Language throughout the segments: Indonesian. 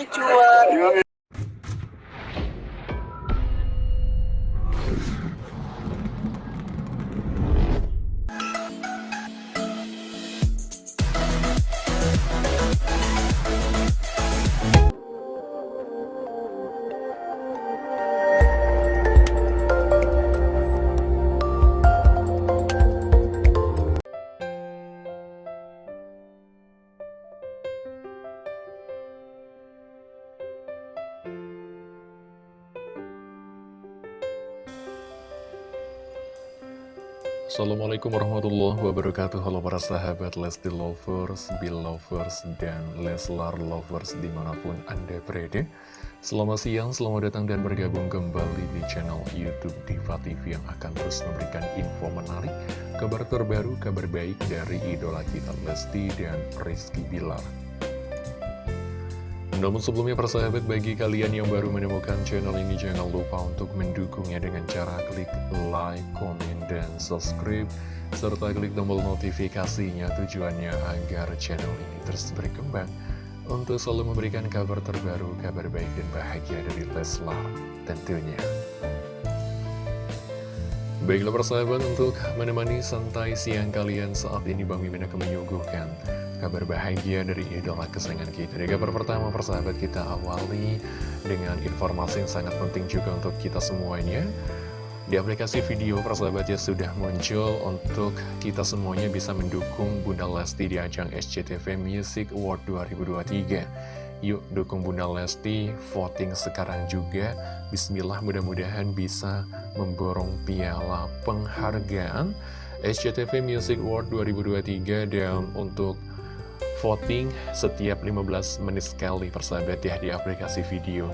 cuan Assalamualaikum warahmatullahi wabarakatuh. Halo para sahabat Lesti Lovers, Belovers, dan Leslar Lovers di mana pun Anda berada. Selamat siang, selamat datang dan bergabung kembali di channel Youtube Diva TV Yang akan terus memberikan info menarik, kabar terbaru, kabar baik dari idola kita Lesti dan Rizky Bilar namun sebelumnya persahabat bagi kalian yang baru menemukan channel ini jangan lupa untuk mendukungnya dengan cara klik like, komen, dan subscribe serta klik tombol notifikasinya tujuannya agar channel ini terus berkembang untuk selalu memberikan kabar terbaru, kabar baik dan bahagia dari Leslar tentunya. Baiklah persahabat untuk menemani santai siang kalian saat ini Bang Mimin akan menyuguhkan kabar bahagia dari idola kesayangan kita. Di kabar pertama persahabat kita awali dengan informasi yang sangat penting juga untuk kita semuanya. Di aplikasi video persahabat ya sudah muncul untuk kita semuanya bisa mendukung Bunda Lesti di ajang SCTV Music Award 2023 Yuk dukung Bunda Lesti, voting sekarang juga. Bismillah mudah-mudahan bisa memborong piala penghargaan SCTV Music Award 2023 dan untuk voting setiap 15 menit sekali persahabat ya di aplikasi video.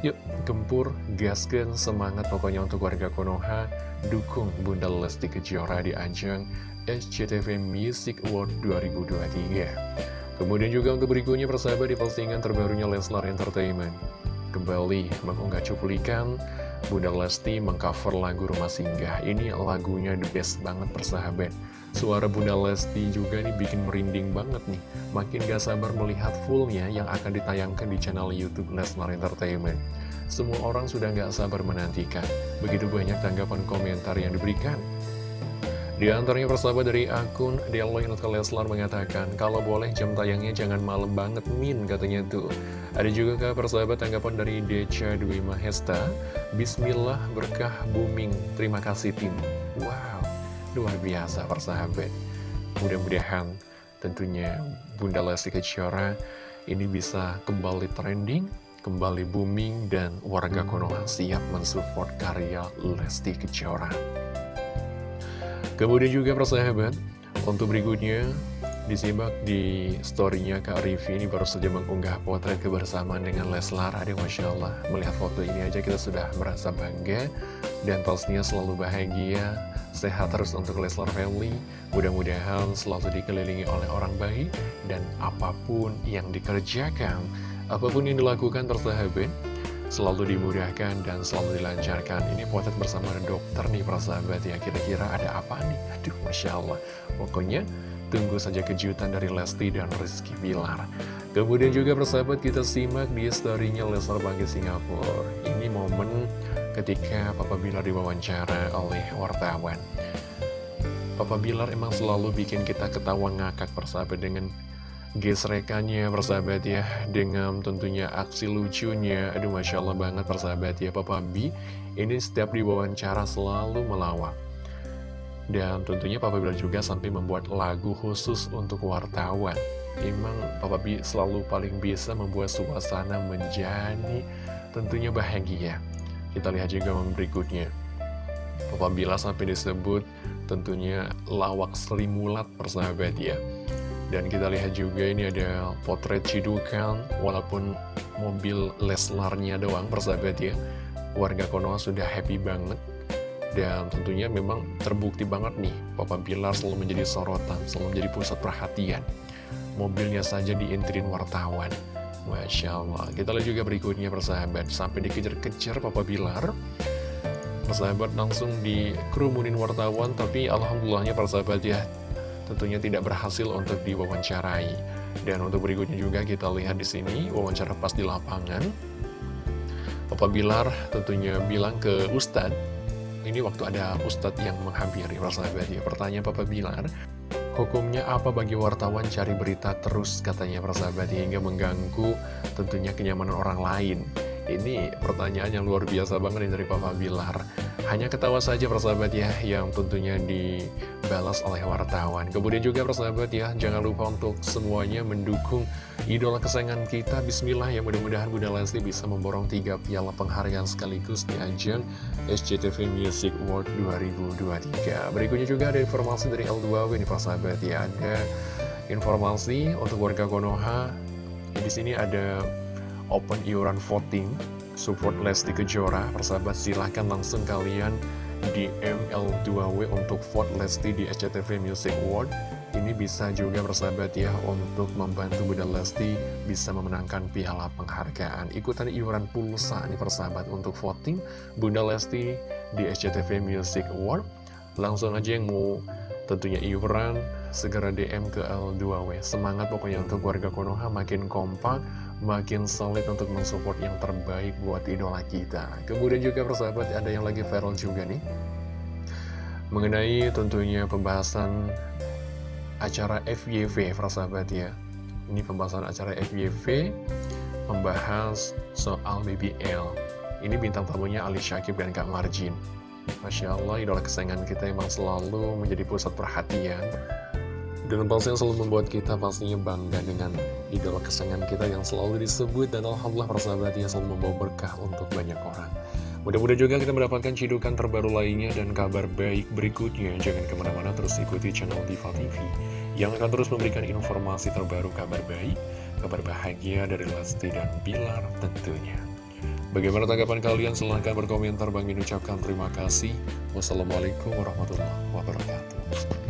Yuk, gempur, gaskan, semangat pokoknya untuk warga Konoha, dukung Bunda Lesti Kejora di ajang SCTV Music Award 2023. Kemudian juga untuk berikutnya persahabat di postingan terbarunya Leslar Entertainment. Kembali mengunggah cuplikan Bunda Lesti mengcover lagu Rumah Singgah. Ini lagunya the best banget persahabat. Suara Bunda Lesti juga nih bikin merinding banget nih. Makin gak sabar melihat fullnya yang akan ditayangkan di channel Youtube Lesnar Entertainment. Semua orang sudah gak sabar menantikan. Begitu banyak tanggapan komentar yang diberikan. Di antaranya persahabat dari akun Deloy Leslar mengatakan, kalau boleh jam tayangnya jangan malam banget min katanya tuh. Ada juga kah persahabat tanggapan dari Deca Dwi Mahesta, Bismillah berkah booming, terima kasih tim. Wow. Luar biasa persahabat Mudah-mudahan tentunya Bunda Lesti Kejora ini bisa kembali trending, kembali booming, dan warga Konoha siap mensupport karya Lesti Kejora. Kemudian juga persahabat, untuk berikutnya disimak di storynya Kak Rivi ini baru saja mengunggah potret kebersamaan dengan Leslar. Ada Masya Allah, melihat foto ini aja kita sudah merasa bangga dan pastinya selalu bahagia Sehat terus untuk Leslar Family. Mudah-mudahan selalu dikelilingi oleh orang baik Dan apa pun yang dikerjakan Apa pun yang dilakukan tersahabat Selalu dimudahkan dan selalu dilancarkan. Ini potret bersama dokter nih persahabat ya. Kira-kira ada apa nih? Aduh Masya Allah. Pokoknya tunggu saja kejutan dari Lesti dan Rizky Bilar. Kemudian juga persahabat kita simak di storynya Leslar Bangkit Singapura. Ini momen ketika Papa Bilar diwawancara oleh wartawan. Papa Bilar emang selalu bikin kita ketawa ngakak persahabat dengan gesrekannya persahabat ya dengan tentunya aksi lucunya. Aduh Masya Allah banget persahabat ya Papa B. Ini setiap diwawancara selalu melawak. Dan tentunya Papa Bilar juga sampai membuat lagu khusus untuk wartawan. Emang Papa B selalu paling bisa membuat suasana menjadi tentunya bahagia kita lihat juga berikutnya. Papa Bila sampai disebut tentunya lawak selimulat persahabat ya. Dan kita lihat juga ini ada potret Cidukan, walaupun mobil Leslarnya doang persahabat ya. Warga Konoha sudah happy banget. Dan tentunya memang terbukti banget nih, Papa Bilar selalu menjadi sorotan, selalu menjadi pusat perhatian. Mobilnya saja diintirin wartawan. Masya Allah Kita lihat juga berikutnya persahabat Sampai dikejar-kejar Papa Bilar Persahabat langsung dikerumunin wartawan Tapi Alhamdulillahnya persahabat ya Tentunya tidak berhasil untuk diwawancarai Dan untuk berikutnya juga kita lihat di sini wawancara pas di lapangan. Papa Bilar tentunya bilang ke Ustadz, ini waktu ada Ustadz yang menghampiri persahabat ya. Pertanyaan Papa Bilar, hukumnya apa bagi wartawan cari berita terus katanya persahabat hingga mengganggu tentunya kenyamanan orang lain. Ini pertanyaan yang luar biasa banget dari Papa Bilar. Hanya ketawa saja persahabat ya, yang tentunya dibalas oleh wartawan. Kemudian juga persahabat ya, jangan lupa untuk semuanya mendukung idola kesayangan kita. Bismillah ya, mudah-mudahan Bunda Lesti bisa memborong tiga piala penghargaan sekaligus di ajang SCTV Music Award 2023. Berikutnya juga ada informasi dari L2W nih persahabat ya, ada informasi untuk warga Konoha. Di sini ada open iuran voting support Lesti Kejora. Persahabat silahkan langsung kalian di ML2W untuk vote Lesti di SCTV Music Award. Ini bisa juga persahabat ya untuk membantu Bunda Lesti bisa memenangkan piala penghargaan. Ikutan iuran pulsa nih persahabat untuk voting Bunda Lesti di SCTV Music Award. Langsung aja yang mau tentunya iuran segera DM ke L2W semangat pokoknya untuk warga Konoha makin kompak makin solid untuk mensupport yang terbaik buat idola kita. Kemudian juga persahabat ada yang lagi viral juga nih. Mengenai tentunya pembahasan acara FYV persahabat ya. Ini pembahasan acara FYV membahas soal BBL. Ini bintang tamunya Ali Syakib dan Kak Marjin. Masya Allah, idola kesayangan kita emang selalu menjadi pusat perhatian pasti yang selalu membuat kita pastinya bangga dengan idola kesayangan kita yang selalu disebut dan Alhamdulillah persahabatnya selalu membawa berkah untuk banyak orang. Mudah-mudahan juga kita mendapatkan cidukan terbaru lainnya dan kabar baik berikutnya. Jangan ke mana-mana terus ikuti channel Diva TV yang akan terus memberikan informasi terbaru kabar baik, kabar bahagia dari Lesti dan Bilar tentunya. Bagaimana tanggapan kalian? Silahkan berkomentar. Bang ucapkan terima kasih. Wassalamualaikum warahmatullahi wabarakatuh.